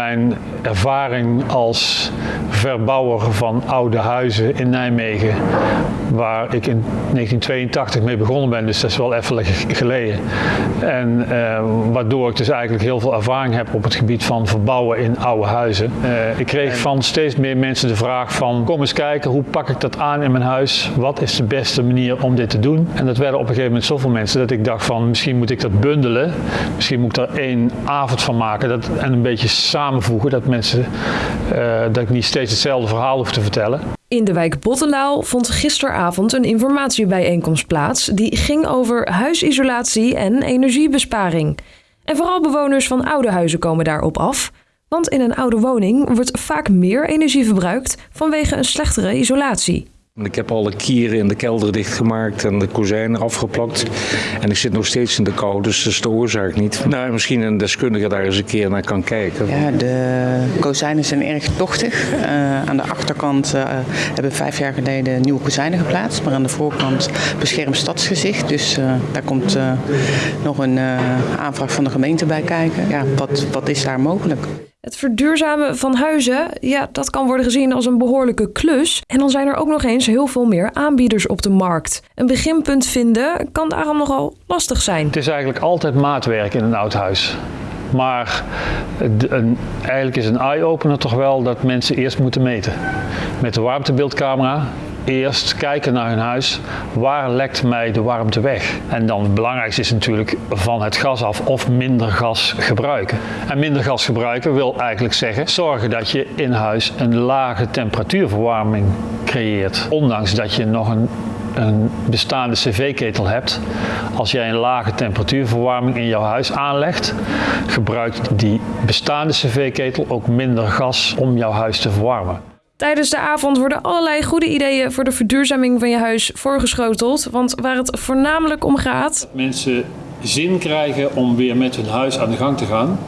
mijn ervaring als verbouwer van oude huizen in Nijmegen, waar ik in 1982 mee begonnen ben, dus dat is wel even geleden. En uh, waardoor ik dus eigenlijk heel veel ervaring heb op het gebied van verbouwen in oude huizen. Uh, ik kreeg van steeds meer mensen de vraag van kom eens kijken, hoe pak ik dat aan in mijn huis? Wat is de beste manier om dit te doen? En dat werden op een gegeven moment zoveel mensen dat ik dacht van misschien moet ik dat bundelen. Misschien moet ik er één avond van maken dat, en een beetje dat mensen uh, dat ik niet steeds hetzelfde verhaal hoef te vertellen. In de wijk Bottenlaal vond gisteravond een informatiebijeenkomst plaats die ging over huisisolatie en energiebesparing. En vooral bewoners van oude huizen komen daarop af, want in een oude woning wordt vaak meer energie verbruikt vanwege een slechtere isolatie. Ik heb alle kieren in de kelder dichtgemaakt en de kozijnen afgeplakt. En ik zit nog steeds in de kou, dus dat is de oorzaak niet. Nou, misschien een deskundige daar eens een keer naar kan kijken. Ja, de kozijnen zijn erg tochtig. Uh, aan de achterkant uh, hebben we vijf jaar geleden nieuwe kozijnen geplaatst. Maar aan de voorkant beschermd stadsgezicht. Dus uh, daar komt nog een aanvraag van de gemeente bij kijken. Ja, wat, wat is daar mogelijk? Het verduurzamen van huizen, ja, dat kan worden gezien als een behoorlijke klus. En dan zijn er ook nog eens heel veel meer aanbieders op de markt. Een beginpunt vinden kan daarom nogal lastig zijn. Het is eigenlijk altijd maatwerk in een oud huis. Maar eigenlijk is een eye-opener toch wel dat mensen eerst moeten meten. Met de warmtebeeldcamera eerst kijken naar hun huis, waar lekt mij de warmte weg? En dan het belangrijkste is natuurlijk van het gas af of minder gas gebruiken. En minder gas gebruiken wil eigenlijk zeggen zorgen dat je in huis een lage temperatuurverwarming creëert. Ondanks dat je nog een een bestaande cv-ketel hebt, als jij een lage temperatuurverwarming in jouw huis aanlegt, gebruikt die bestaande cv-ketel ook minder gas om jouw huis te verwarmen. Tijdens de avond worden allerlei goede ideeën voor de verduurzaming van je huis voorgeschoteld. Want waar het voornamelijk om gaat. Dat mensen zin krijgen om weer met hun huis aan de gang te gaan.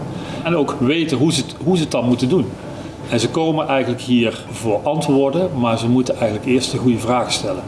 En ook weten hoe ze het, hoe ze het dan moeten doen. En ze komen eigenlijk hier voor antwoorden, maar ze moeten eigenlijk eerst de goede vragen stellen.